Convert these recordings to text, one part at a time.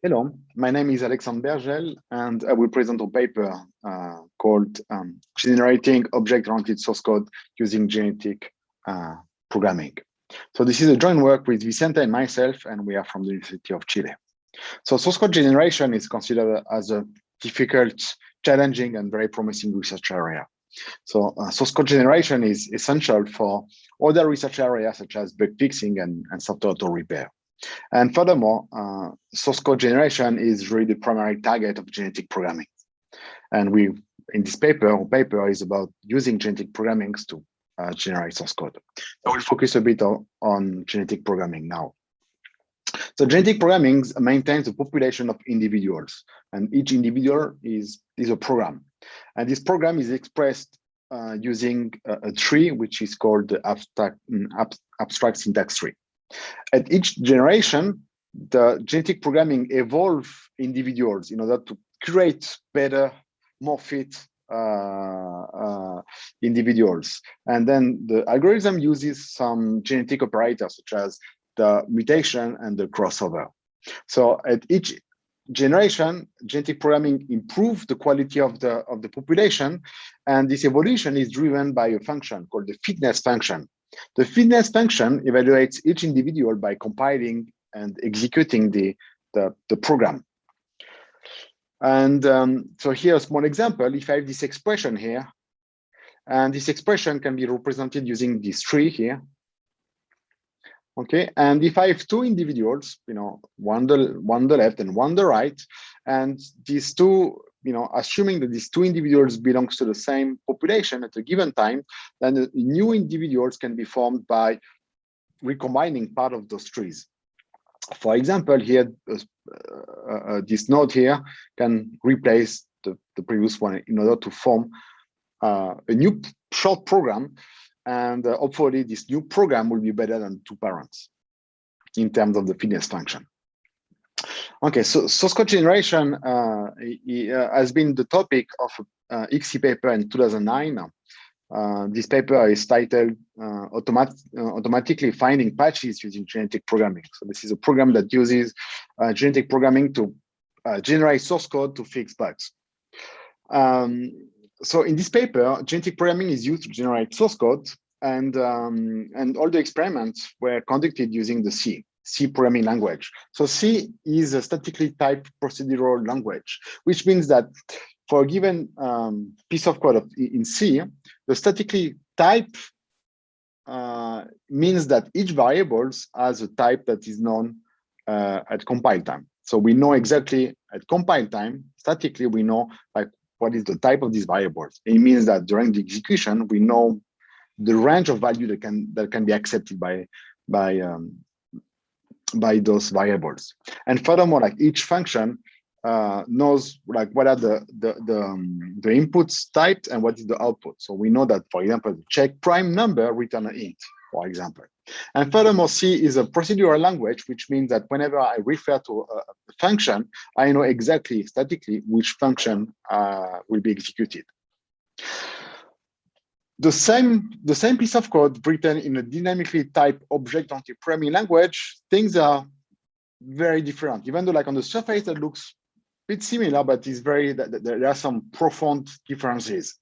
Hello, my name is Alexandre Bergel, and I will present a paper uh, called um, Generating Object-Oriented Source Code Using Genetic uh, Programming. So this is a joint work with Vicente and myself, and we are from the University of Chile. So source code generation is considered as a difficult, challenging, and very promising research area. So uh, source code generation is essential for other research areas such as bug fixing and, and software auto repair. And furthermore, uh, source code generation is really the primary target of genetic programming. And we, in this paper, our paper is about using genetic programming to uh, generate source code. I will focus a bit on, on genetic programming now. So genetic programming maintains a population of individuals, and each individual is, is a program. And this program is expressed uh, using a, a, tree, which is called the abstract, abstract syntax tree. At each generation, the genetic programming evolve individuals in order to create better, more fit uh, uh, individuals. And then the algorithm uses some genetic operators such as the mutation and the crossover. So at each generation, genetic programming improves the quality of the of the population, and this evolution is driven by a function called the fitness function. The fitness function evaluates each individual by compiling and executing the, the, the program. And um, so here a small example, if I have this expression here, and this expression can be represented using this tree here. Okay, and if I have two individuals, you know, one the one the left and one the right, and these two you know, assuming that these two individuals belongs to the same population at a given time, then the new individuals can be formed by recombining part of those trees. For example, here, uh, uh, uh, this node here can replace the, the previous one in order to form uh, a new short program. And uh, hopefully this new program will be better than two parents in terms of the fitness function. Okay, so source code generation uh, uh has been the topic of uh, ICSE paper in 2009. Uh, this paper is titled uh, automat uh, Automatically Finding Patches Using Genetic Programming. So this is a program that uses uh, genetic programming to generate source code to fix bugs. Um, so in this paper, genetic programming is used to generate source code and, um, and all the experiments were conducted using the C. C programming language. So C is a statically typed procedural language, which means that for a given um, piece of code in C, the statically type uh, means that each variables has a type that is known uh, at compile time. So we know exactly at compile time, statically, we know like what is the type of these variables. It means that during the execution, we know the range of value that can that can be accepted by by um, by those variables. And furthermore, like each function uh, knows like what are the the the, um, the inputs typed and what is the output. So we know that, for example, check prime number return an int, for example. And furthermore, C is a procedural language, which means that whenever I refer to a, function, I know exactly statically which function uh, will be executed the same the same piece of code written in a dynamically typed object-oriented programming language, things are very different. Even though like on the surface that looks a bit similar, but it's very there are some profound differences.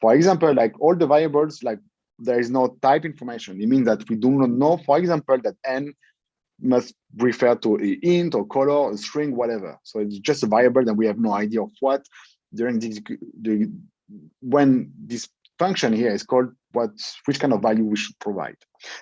For example, like all the variables, like there is no type information. It means that we do not know, for example, that n must refer to a int or color, a string, whatever. So it's just a variable that we have no idea of what during the when this function here is called what which kind of value we should provide.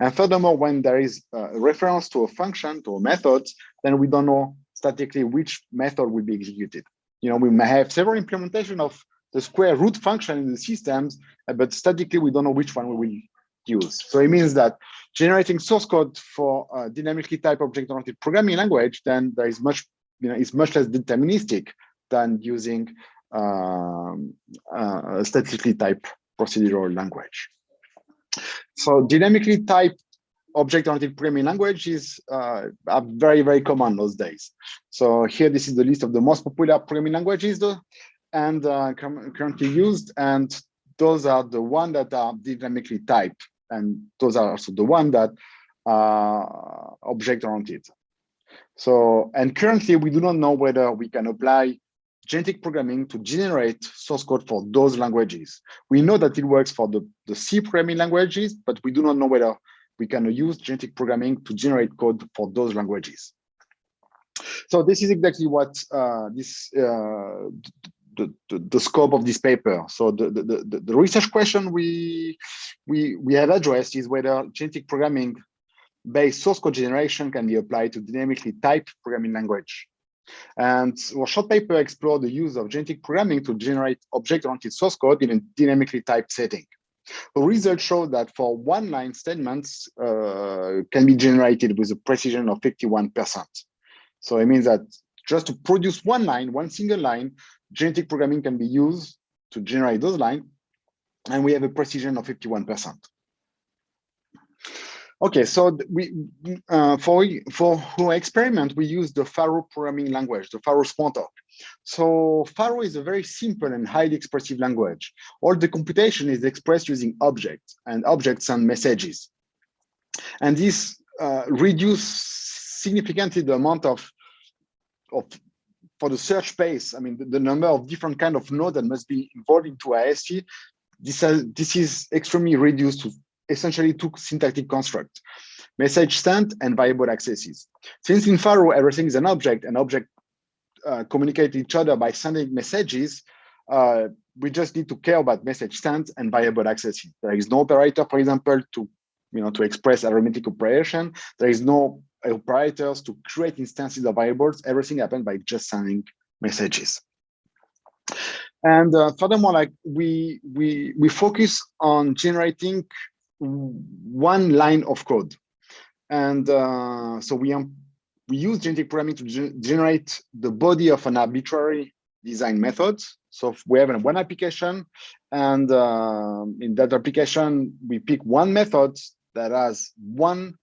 And furthermore, when there is a reference to a function, to a method, then we don't know statically which method will be executed. You know, we may have several implementation of the square root function in the systems, but statically we don't know which one we will use. So it means that generating source code for a dynamically typed object-oriented programming language, then there is much, you know, it's much less deterministic than using um, uh, statically type procedural language. So dynamically typed object-oriented programming language is uh, very, very common those days. So here, this is the list of the most popular programming languages though, and uh, currently used. And those are the ones that are dynamically typed. And those are also the ones that are object-oriented. So, and currently we do not know whether we can apply genetic programming to generate source code for those languages. We know that it works for the, the C programming languages, but we do not know whether we can use genetic programming to generate code for those languages. So this is exactly what uh, this uh, the, the, the, scope of this paper. So the, the, the, research question we, we, we have addressed is whether genetic programming based source code generation can be applied to dynamically typed programming language. And our short paper explored the use of genetic programming to generate object-oriented source code in a dynamically typed setting. The results show that for one-line statements uh, can be generated with a precision of 51%. So it means that just to produce one line, one single line, genetic programming can be used to generate those lines, and we have a precision of 51%. Okay, so we uh, for for our experiment we use the Pharo programming language, the Pharo Smalltalk. So Pharo is a very simple and highly expressive language. All the computation is expressed using objects, and objects and messages. And this uh, reduce significantly the amount of of for the search space. I mean, the, the number of different kind of nodes that must be involved into AST. This has, this is extremely reduced to essentially two syntactic constructs, message sent and variable accesses. Since in Pharo, everything is an object, and object uh, communicate each other by sending messages, uh, we just need to care about message sent and variable accesses. There is no operator, for example, to you know to express arithmetic operation. There is no operators to create instances of variables. Everything happens by just sending messages. And uh, furthermore, like we we we focus on generating one line of code. And uh, so we, um, we use genetic programming to ge generate the body of an arbitrary design method. So we have one application, and uh, in that application, we pick one method that has one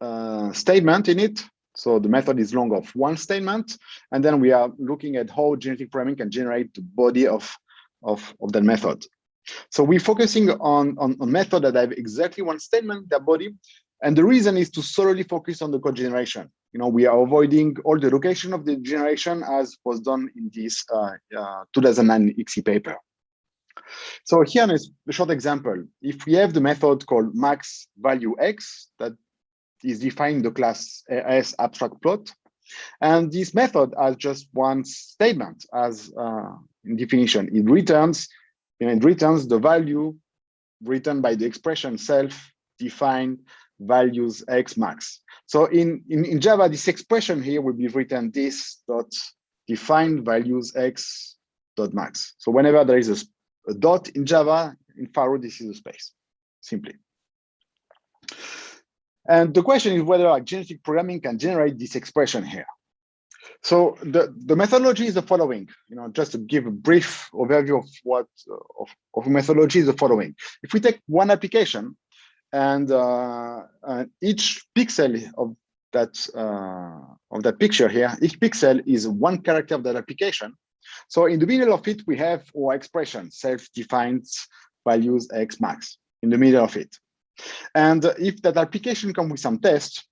uh, statement in it. So the method is long of one statement, and then we are looking at how genetic programming can generate the body of, of, of that method. So we're focusing on, on a method that have exactly one statement, their body. And the reason is to solely focus on the code generation. You know, we are avoiding all the location of the generation as was done in this uh, uh, 2009 ICSE paper. So here is a short example. If we have the method called max value x that is defined the class as abstract plot, and this method has just one statement as uh, in definition. It returns it returns the value written by the expression self-defined values x max. So in, in, in Java, this expression here will be written this dot defined values x dot max. So whenever there is a, a dot in Java, in Pharo, this is a space, simply. And the question is whether like, genetic programming can generate this expression here. So the, the methodology is the following, you know, just to give a brief overview of what of, of methodology is the following. If we take one application and uh, uh, each pixel of that uh, of that picture here, each pixel is one character of that application. So in the middle of it, we have our expression self-defined values x max in the middle of it. And if that application comes with some tests,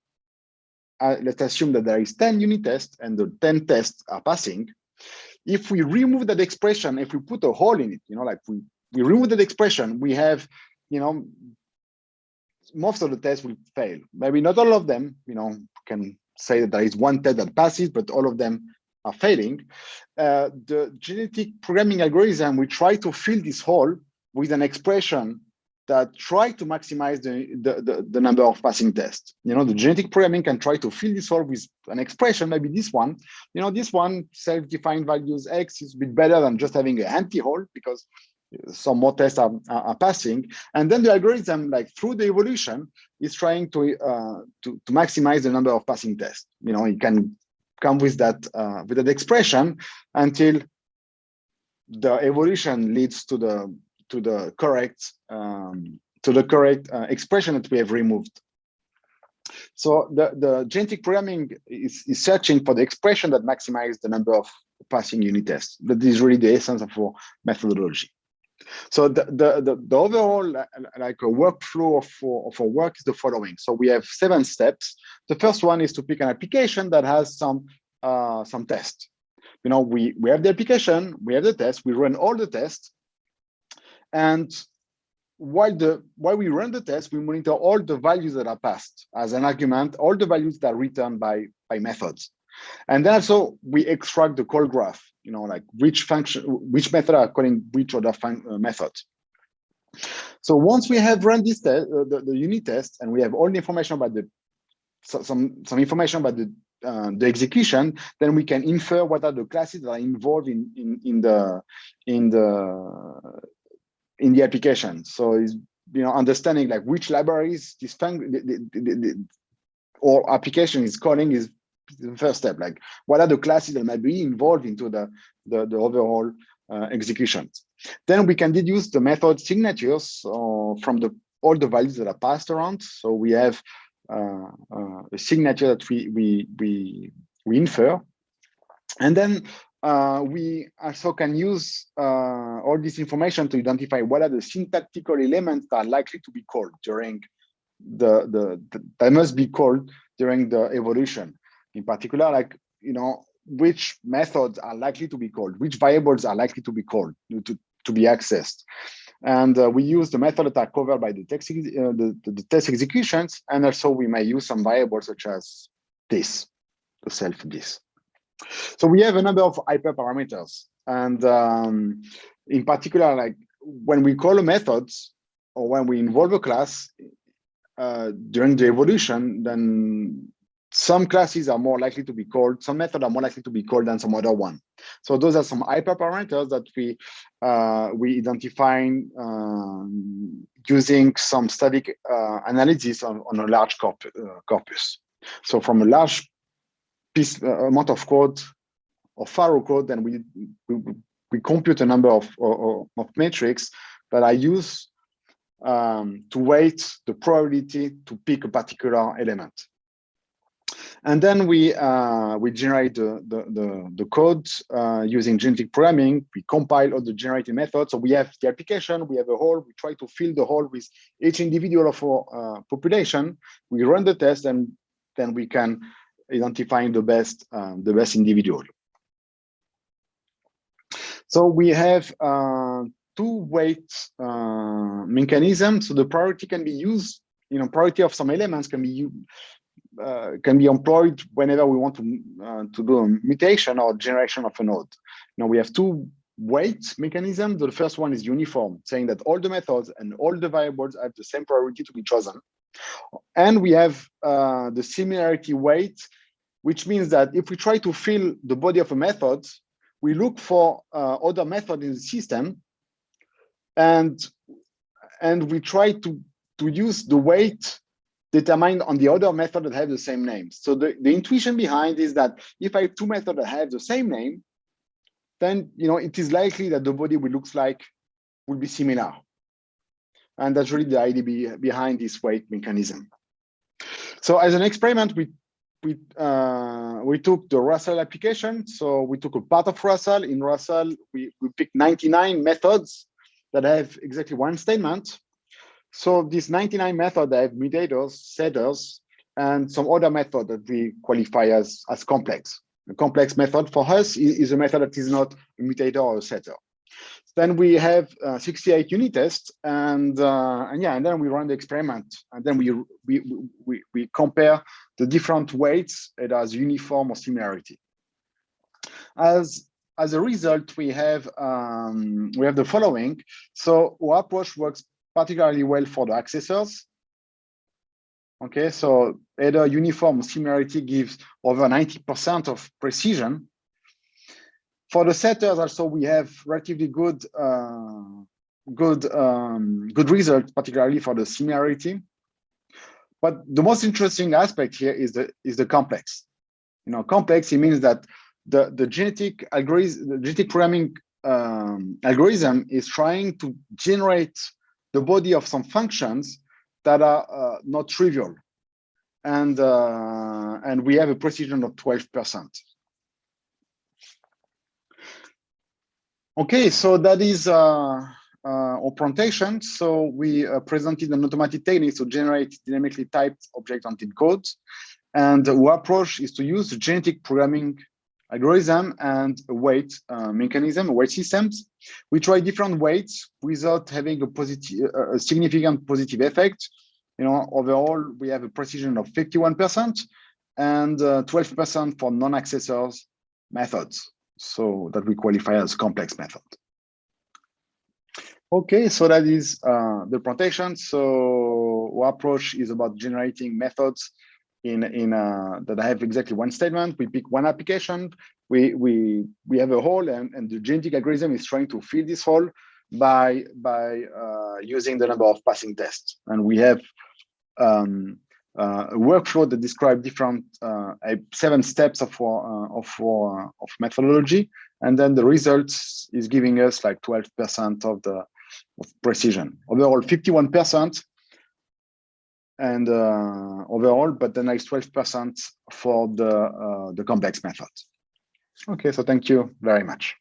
uh, let's assume that there is 10 unit tests and the 10 tests are passing. If we remove that expression, if we put a hole in it, you know, like we, we remove that expression, we have, you know, most of the tests will fail. Maybe not all of them, you know, can say that there is one test that passes, but all of them are failing. Uh, the genetic programming algorithm, we try to fill this hole with an expression that try to maximize the, the, the, the, number of passing tests. You know, the genetic programming can try to fill this hole with an expression, maybe this one. You know, this one, self-defined values X is a bit better than just having an empty hole because some more tests are, are, passing. And then the algorithm, like through the evolution, is trying to, uh, to, to maximize the number of passing tests. You know, it can come with that, uh, with that expression until the evolution leads to the to the correct um, to the correct uh, expression that we have removed. So the, the genetic programming is, is searching for the expression that maximizes the number of passing unit tests. That is really the essence of our methodology. So the, the, the, the, overall like a workflow for, of our work is the following. So we have seven steps. The first one is to pick an application that has some uh, some test. You know, we, we have the application, we have the test, we run all the tests. And while the while we run the test, we monitor all the values that are passed as an argument, all the values that are returned by, by methods. And then also we extract the call graph, you know, like which function, which method are calling which other uh, method. So once we have run this test, uh, the, the unit test, and we have all the information about the so, some some information about the uh, the execution, then we can infer what are the classes that are involved in in in the in the in the application. So is you know understanding like which libraries this or application is calling is the first step. Like what are the classes that might be involved into the the, the overall uh, executions. Then we can deduce the method signatures uh, from the all the values that are passed around. So we have uh, uh, a signature that we we we we infer, and then uh, we also can use uh, all this information to identify what are the syntactical elements that are likely to be called during the, the, the that must be called during the evolution. In particular, like you know, which methods are likely to be called, which variables are likely to be called to, to be accessed. And uh, we use the method that are covered by the text, uh, the, the, the, test executions. And also we may use some variables such as this, the self this. So we have a number of hyperparameters. And um, in particular, like when we call a method or when we involve a class uh, during the evolution, then some classes are more likely to be called, some methods are more likely to be called than some other one. So those are some hyperparameters that we uh, we identify um, using some static uh, analysis on, on a large corp uh, corpus. So from a large piece uh, amount of code or Pharo code, then we, we, we compute a number of, of, of metrics that I use um, to weight the probability to pick a particular element. And then we uh, we generate the the the, the code uh, using genetic programming. We compile all the generated methods. So we have the application, we have a hole. We try to fill the hole with each individual of our uh, population. We run the test, and then we can identify the best um, the best individual. So we have uh, two weight uh, mechanisms. So the priority can be used you know, priority of some elements can be uh, can be employed whenever we want to uh, to do a mutation or generation of a node. Now we have two weight mechanisms. The first one is uniform, saying that all the methods and all the variables have the same priority to be chosen. And we have uh, the similarity weight, which means that if we try to fill the body of a method, we look for uh, other method in the system, and and we try to to use the weight determined on the other method that have the same name. So the, the intuition behind is that if I have two methods that have the same name, then you know it is likely that the body will looks like will be similar. And that's really the idea be, behind this weight mechanism. So as an experiment, we we uh, we took the Roassal application. So we took a part of Roassal. In Roassal, we, we picked 99 methods that have exactly one statement. So these 99 method have mutators, setters, and some other method that we qualify as, as complex. A complex method for us is a method that is not a mutator or a setter. Then we have uh, 68 unit tests, and uh, and yeah, and then we run the experiment, and then we we we we compare the different weights it has uniform or similarity. As as a result, we have um, we have the following. So our approach works particularly well for the accessors. Okay, so either uniform similarity gives over 90% of precision. For the setters also, we have relatively good uh, good um, good results, particularly for the similarity. But the most interesting aspect here is the is the complex. You know, complex it means that the the genetic algorithm, the genetic programming um, algorithm is trying to generate the body of some functions that are uh, not trivial. And, uh, and we have a precision of 12%. Okay, so that is uh, uh. So we uh, presented an automatic technique to generate dynamically typed object-oriented codes. And our approach is to use genetic programming algorithm and weight uh, mechanism, weight systems. We try different weights without having a positive, a significant positive effect. You know, overall, we have a precision of 51% and 12% uh, for non-accessors methods. So that we qualify as complex method. Okay, so that is uh, the presentation. So our approach is about generating methods in in uh, that have exactly one statement. We pick one application. We we we have a hole, and, and the genetic algorithm is trying to fill this hole by by uh, using the number of passing tests. And we have um, uh, a workflow that describes different uh, seven steps of uh, of our, of methodology, and then the results is giving us like 12% of the of precision. Overall, 51% and uh, overall, but the next 12% for the, uh, the complex method. Okay, so thank you very much.